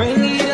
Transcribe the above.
Bring it